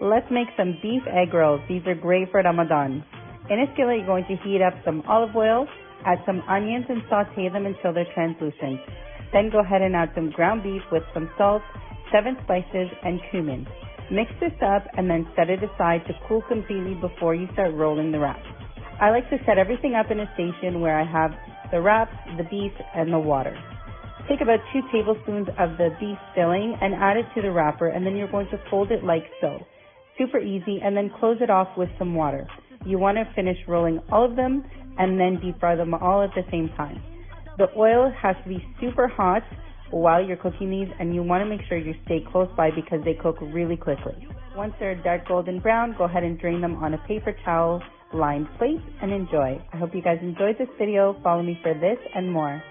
Let's make some beef egg rolls. These are great for Ramadan. In a skillet, you're going to heat up some olive oil, add some onions and saute them until they're translucent. Then go ahead and add some ground beef with some salt, seven spices, and cumin. Mix this up and then set it aside to cool completely before you start rolling the wraps. I like to set everything up in a station where I have the wraps, the beef, and the water. Take about two tablespoons of the beef filling and add it to the wrapper and then you're going to fold it like so. Super easy and then close it off with some water. You want to finish rolling all of them and then deep fry them all at the same time. The oil has to be super hot while you're cooking these and you want to make sure you stay close by because they cook really quickly. Once they're dark golden brown, go ahead and drain them on a paper towel lined plate and enjoy. I hope you guys enjoyed this video. Follow me for this and more.